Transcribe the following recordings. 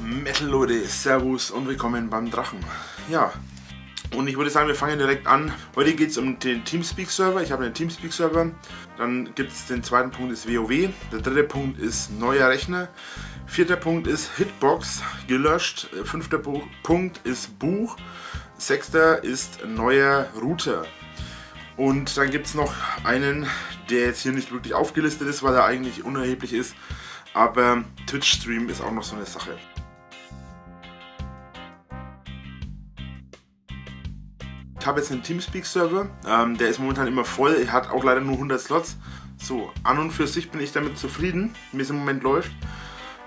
Metal Leute, Servus und willkommen beim Drachen. Ja, und ich würde sagen, wir fangen direkt an. Heute geht es um den Teamspeak-Server. Ich habe einen Teamspeak-Server. Dann gibt es den zweiten Punkt ist WoW. Der dritte Punkt ist neuer Rechner. Vierter Punkt ist Hitbox, gelöscht. Fünfter Punkt ist Buch. Sechster ist neuer Router. Und dann gibt es noch einen, der jetzt hier nicht wirklich aufgelistet ist, weil er eigentlich unerheblich ist. Aber Twitch-Stream ist auch noch so eine Sache. Ich habe jetzt einen Teamspeak-Server, ähm, der ist momentan immer voll, er hat auch leider nur 100 Slots. So, an und für sich bin ich damit zufrieden, wie es im Moment läuft.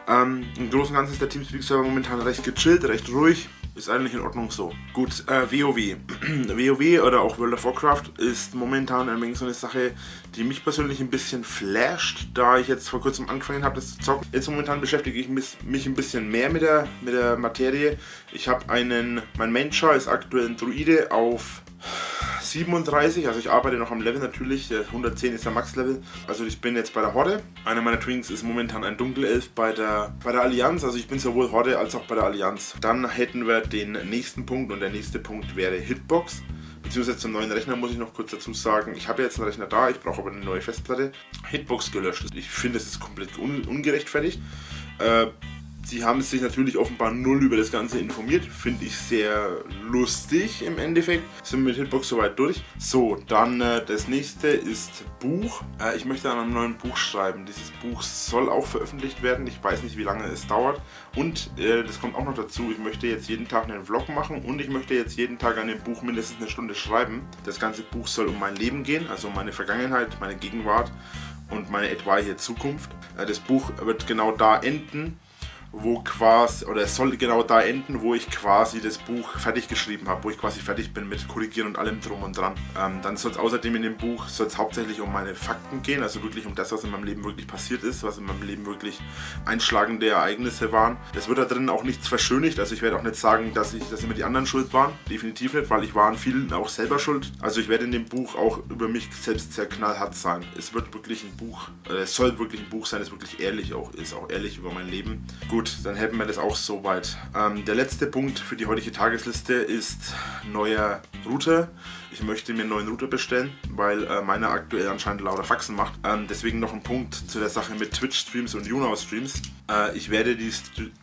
Ähm, Im Großen und Ganzen ist der Teamspeak-Server momentan recht gechillt, recht ruhig. Ist eigentlich in Ordnung so. Gut, äh, WoW. WoW oder auch World of Warcraft ist momentan ein wenig so eine Sache, die mich persönlich ein bisschen flasht, da ich jetzt vor kurzem angefangen habe, das zu zocken. Jetzt momentan beschäftige ich mich ein bisschen mehr mit der, mit der Materie. Ich habe einen, mein Mentor ist aktuell ein Druide auf 37, also ich arbeite noch am Level natürlich, 110 ist der Max-Level. Also ich bin jetzt bei der Horde. Einer meiner Twinks ist momentan ein Dunkelelf bei der, bei der Allianz, also ich bin sowohl Horde als auch bei der Allianz. Dann hätten wir den nächsten Punkt und der nächste Punkt wäre Hitbox. Beziehungsweise zum neuen Rechner muss ich noch kurz dazu sagen, ich habe jetzt einen Rechner da, ich brauche aber eine neue Festplatte. Hitbox gelöscht. Ich finde, es ist komplett un ungerechtfertigt. Äh, Sie haben sich natürlich offenbar null über das Ganze informiert. Finde ich sehr lustig im Endeffekt. Sind mit Hitbox soweit durch. So, dann äh, das nächste ist Buch. Äh, ich möchte an einem neuen Buch schreiben. Dieses Buch soll auch veröffentlicht werden. Ich weiß nicht, wie lange es dauert. Und äh, das kommt auch noch dazu. Ich möchte jetzt jeden Tag einen Vlog machen und ich möchte jetzt jeden Tag an dem Buch mindestens eine Stunde schreiben. Das ganze Buch soll um mein Leben gehen, also um meine Vergangenheit, meine Gegenwart und meine etwaige Zukunft. Äh, das Buch wird genau da enden wo quasi, oder es soll genau da enden, wo ich quasi das Buch fertig geschrieben habe, wo ich quasi fertig bin mit Korrigieren und allem drum und dran. Ähm, dann soll es außerdem in dem Buch soll es hauptsächlich um meine Fakten gehen, also wirklich um das, was in meinem Leben wirklich passiert ist, was in meinem Leben wirklich einschlagende Ereignisse waren. Es wird da drin auch nichts verschönigt, also ich werde auch nicht sagen, dass, ich, dass immer die anderen schuld waren, definitiv nicht, weil ich war an vielen auch selber schuld. Also ich werde in dem Buch auch über mich selbst sehr knallhart sein. Es wird wirklich ein Buch, äh, es soll wirklich ein Buch sein, das wirklich ehrlich auch ist, auch ehrlich über mein Leben. Gut, Gut, dann hätten wir das auch soweit. Ähm, der letzte Punkt für die heutige Tagesliste ist neuer Router. Ich möchte mir einen neuen Router bestellen, weil äh, meiner aktuell anscheinend lauter Faxen macht. Ähm, deswegen noch ein Punkt zu der Sache mit Twitch-Streams und YouNow-Streams. Äh, ich, werde die,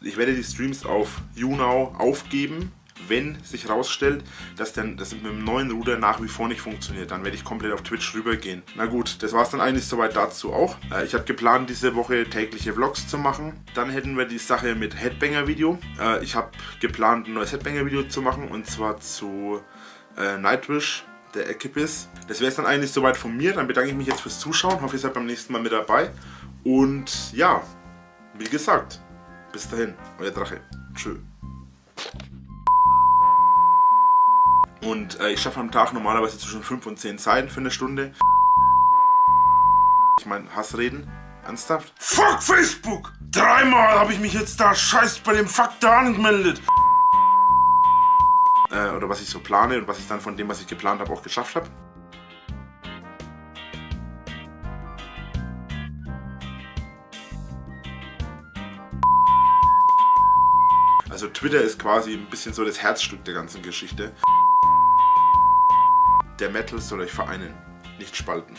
ich werde die Streams auf YouNow aufgeben wenn sich herausstellt, dass das mit dem neuen Router nach wie vor nicht funktioniert, dann werde ich komplett auf Twitch rübergehen. Na gut, das war es dann eigentlich soweit dazu auch. Äh, ich habe geplant, diese Woche tägliche Vlogs zu machen. Dann hätten wir die Sache mit Headbanger-Video. Äh, ich habe geplant, ein neues Headbanger-Video zu machen und zwar zu äh, Nightwish der Equipis. Das wäre es dann eigentlich soweit von mir. Dann bedanke ich mich jetzt fürs Zuschauen. Hoffe, ihr seid beim nächsten Mal mit dabei. Und ja, wie gesagt, bis dahin, euer Drache. Tschö. Und äh, ich schaffe am Tag normalerweise zwischen 5 und 10 Seiten für eine Stunde. Ich meine, Hassreden? Ernsthaft? Fuck Facebook! Dreimal habe ich mich jetzt da scheiß bei dem Fuck da angemeldet. Äh, oder was ich so plane und was ich dann von dem, was ich geplant habe, auch geschafft habe. Also Twitter ist quasi ein bisschen so das Herzstück der ganzen Geschichte. Der Metal soll euch vereinen, nicht spalten.